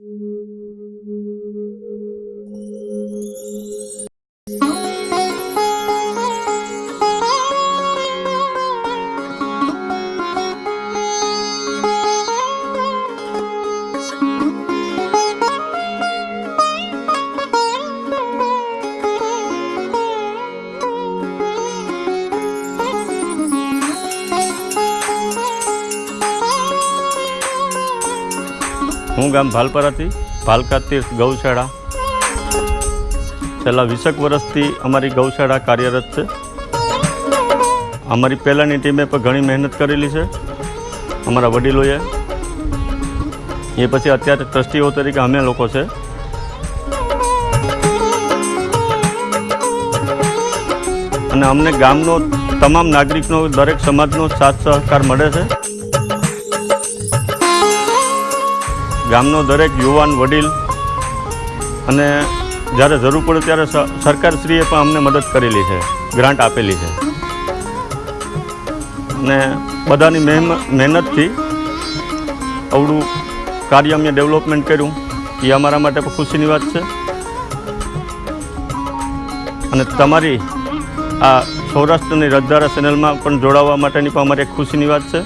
Mm-hmm. હું ગામ ભાલપરાથી ભાલકા તીર્થ ગૌશાળા. છેલ્લા વીસેક વર્ષથી અમારી ગૌશાળા કાર્યરત છે. અમારી પહેલાંની ટીમે પણ ઘણી મહેનત કરેલી છે. અમારા વડીલોએ. એ પછી અત્યારે ટ્રસ્ટીઓ તરીકે અમે લોકો છે. અને અમને ગામનો તમામ નાગરિકનો દરેક સમાજનો સાથ સહકાર મળે છે. ગામનો દરેક યુવાન વડીલ અને જ્યારે જરૂર પડે ત્યારે સરકારશ્રીએ પણ અમને મદદ કરેલી છે, ગ્રાન્ટ આપેલી છે. અને બધાની મહેનતથી અવડું કાર્ય અમે ડેવલપમેન્ટ કર્યું. એ અમારા માટે પણ ખુશીની વાત છે. અને તમારી આ સૌરાષ્ટ્રની રજધારા ચેનલમાં પણ જોડાવા માટેની પણ અમારી એક ખુશીની વાત છે.